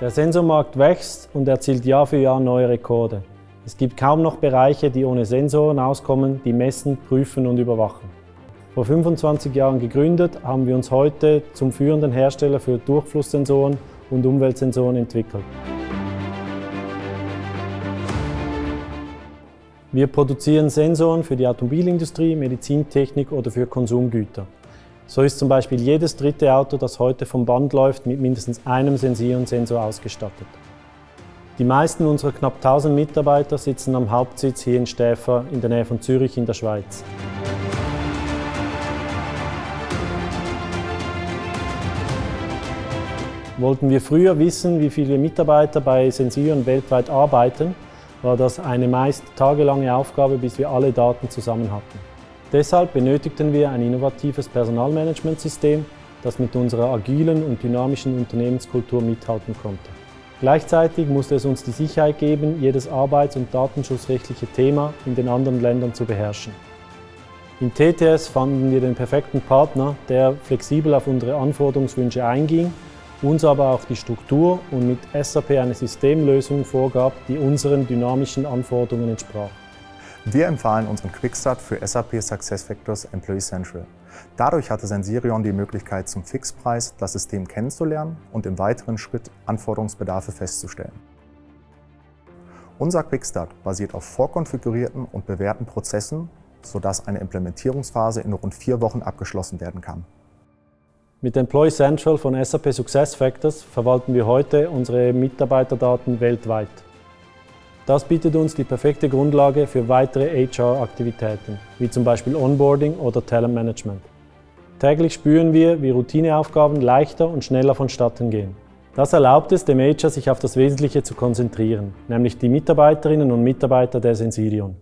Der Sensormarkt wächst und erzielt Jahr für Jahr neue Rekorde. Es gibt kaum noch Bereiche, die ohne Sensoren auskommen, die messen, prüfen und überwachen. Vor 25 Jahren gegründet, haben wir uns heute zum führenden Hersteller für Durchflusssensoren und Umweltsensoren entwickelt. Wir produzieren Sensoren für die Automobilindustrie, Medizintechnik oder für Konsumgüter. So ist zum Beispiel jedes dritte Auto, das heute vom Band läuft, mit mindestens einem Sensierensensor ausgestattet. Die meisten unserer knapp 1000 Mitarbeiter sitzen am Hauptsitz hier in Stäfer in der Nähe von Zürich in der Schweiz. Wollten wir früher wissen, wie viele Mitarbeiter bei Sensioren weltweit arbeiten, war das eine meist tagelange Aufgabe, bis wir alle Daten zusammen hatten. Deshalb benötigten wir ein innovatives Personalmanagementsystem, das mit unserer agilen und dynamischen Unternehmenskultur mithalten konnte. Gleichzeitig musste es uns die Sicherheit geben, jedes arbeits- und datenschutzrechtliche Thema in den anderen Ländern zu beherrschen. In TTS fanden wir den perfekten Partner, der flexibel auf unsere Anforderungswünsche einging, uns aber auch die Struktur und mit SAP eine Systemlösung vorgab, die unseren dynamischen Anforderungen entsprach. Wir empfahlen unseren Quickstart für SAP SuccessFactors Employee Central. Dadurch hatte Sensirion die Möglichkeit, zum Fixpreis das System kennenzulernen und im weiteren Schritt Anforderungsbedarfe festzustellen. Unser Quickstart basiert auf vorkonfigurierten und bewährten Prozessen, sodass eine Implementierungsphase in rund vier Wochen abgeschlossen werden kann. Mit Employee Central von SAP SuccessFactors verwalten wir heute unsere Mitarbeiterdaten weltweit. Das bietet uns die perfekte Grundlage für weitere HR-Aktivitäten, wie zum Beispiel Onboarding oder Talentmanagement. Täglich spüren wir, wie Routineaufgaben leichter und schneller vonstatten gehen. Das erlaubt es dem HR, sich auf das Wesentliche zu konzentrieren, nämlich die Mitarbeiterinnen und Mitarbeiter der Sensirion.